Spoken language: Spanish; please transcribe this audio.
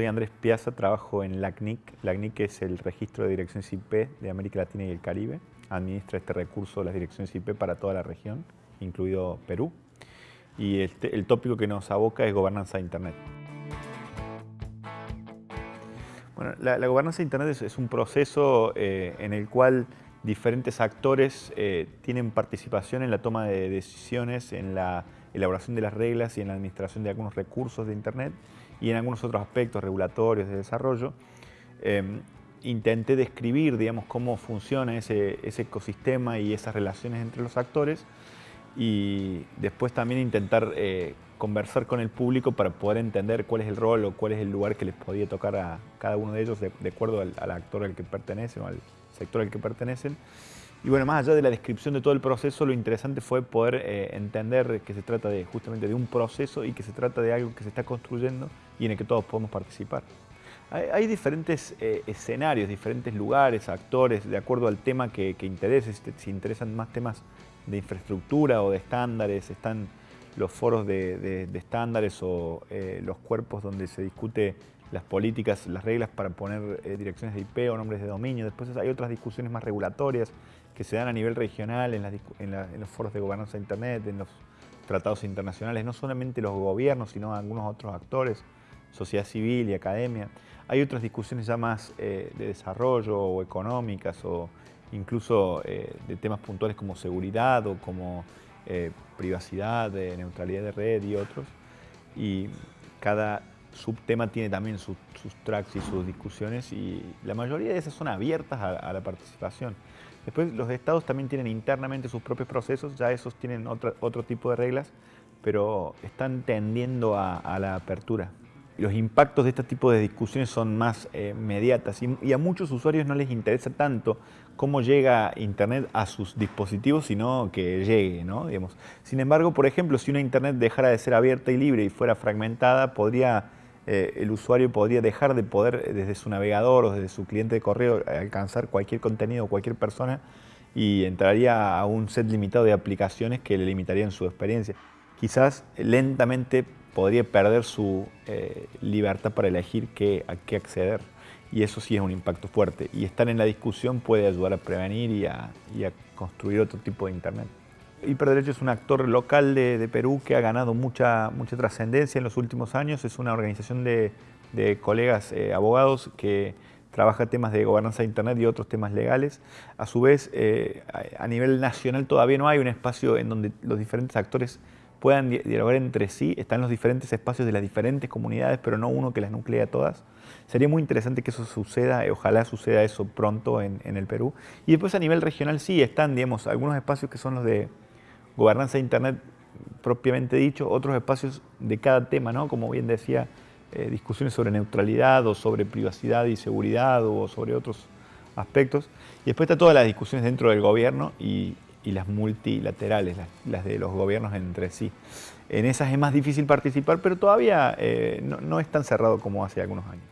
soy Andrés Piazza, trabajo en LACNIC. LACNIC es el registro de direcciones IP de América Latina y el Caribe. Administra este recurso de las direcciones IP para toda la región, incluido Perú. Y este, el tópico que nos aboca es gobernanza de Internet. Bueno, la, gobernanza de Internet es, un proceso eh, en el cual diferentes actores eh, tienen participación en la toma de decisiones, en la elaboración de las reglas y en la administración de algunos recursos de Internet y en algunos otros aspectos regulatorios de desarrollo. Em, intenté describir digamos, cómo funciona ese, ecosistema y esas relaciones entre los actores y después también intentar eh, conversar con el público para poder entender cuál es el rol o cuál es el lugar que les podía tocar a cada uno de ellos de, acuerdo al, al, actor al que pertenecen o al sector al que pertenecen. Y bueno, más allá de la descripción de todo el proceso, lo interesante fue poder eh, entender que se trata de, justamente de un proceso y que se trata de algo que se está construyendo y en el que todos podemos participar. Hay, diferentes eh, escenarios, diferentes lugares, actores, de acuerdo al tema que, que interese. Si, interesan más temas de infraestructura o de estándares, están los foros de, estándares o eh, los cuerpos donde se discute las políticas, las reglas para poner direcciones de IP o nombres de dominio. Después hay otras discusiones más regulatorias que se dan a nivel regional en, los foros de gobernanza de Internet, en los tratados internacionales, no solamente los gobiernos, sino algunos otros actores, sociedad civil y academia. Hay otras discusiones ya más eh, de desarrollo o económicas o incluso eh, de temas puntuales como seguridad o como eh, privacidad, neutralidad de red y otros. Y cada subtema tiene también sus, tracks y sus discusiones y la mayoría de esas son abiertas a la participación. Después los estados también tienen internamente sus propios procesos, ya esos tienen otro, tipo de reglas, pero están tendiendo a, la apertura. Los impactos de este tipo de discusiones son más eh, mediatas y, a muchos usuarios no les interesa tanto cómo llega Internet a sus dispositivos, sino que llegue. ¿no? Digamos. Sin embargo, por ejemplo, si una Internet dejara de ser abierta y libre y fuera fragmentada, podría eh, el usuario podría dejar de poder eh, desde su navegador o desde su cliente de correo alcanzar cualquier contenido o cualquier persona y entraría a un set limitado de aplicaciones que le limitarían su experiencia. Quizás lentamente podría perder su eh, libertad para elegir qué, a qué acceder y eso sí es un impacto fuerte y estar en la discusión puede ayudar a prevenir y a construir otro tipo de Internet. Hiperderecho es un actor local de, Perú que ha ganado mucha, mucha trascendencia en los últimos años. Es una organización de, colegas eh, abogados que trabaja temas de gobernanza de Internet y otros temas legales. A su vez, eh, a nivel nacional todavía no hay un espacio en donde los diferentes actores puedan dialogar entre sí. Están los diferentes espacios de las diferentes comunidades, pero no uno que las nuclea todas. Sería muy interesante que eso suceda, eh, ojalá suceda eso pronto en, en el Perú. Y después a nivel regional sí están, digamos, algunos espacios que son los de gobernanza de Internet propiamente dicho, otros espacios de cada tema, ¿no? como bien decía, eh, discusiones sobre neutralidad o sobre privacidad y seguridad o sobre otros aspectos. Y después está todas las discusiones dentro del gobierno y, las multilaterales, las, de los gobiernos entre sí. En esas es más difícil participar, pero todavía eh, no es tan cerrado como hace algunos años.